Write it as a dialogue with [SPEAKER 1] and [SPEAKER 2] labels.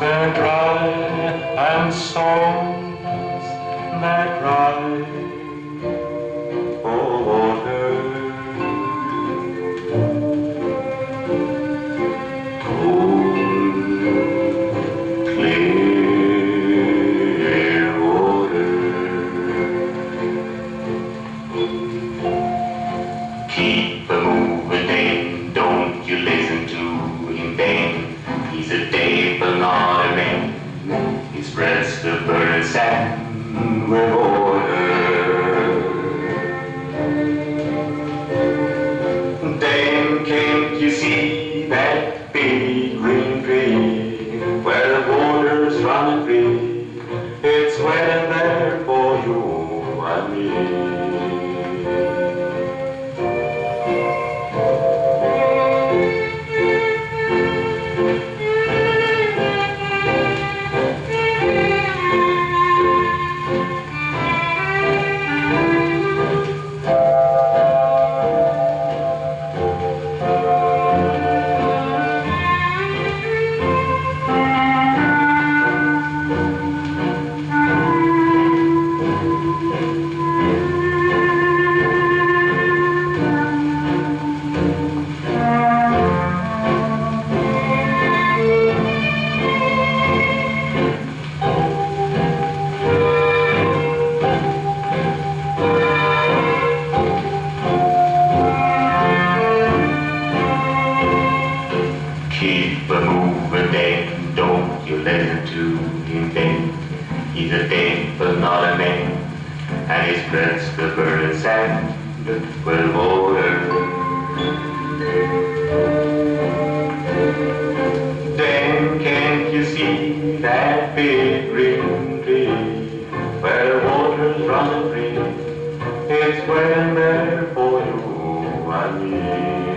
[SPEAKER 1] their cry and songs that rise for oh, water. Cold spreads the burning sand with Keep a moving that don't you listen to him then. He's a thing but not a man, and his breath's the burning sand, the well water. Then can't you see that big green tree, where the water's running free? It's well there for you and me.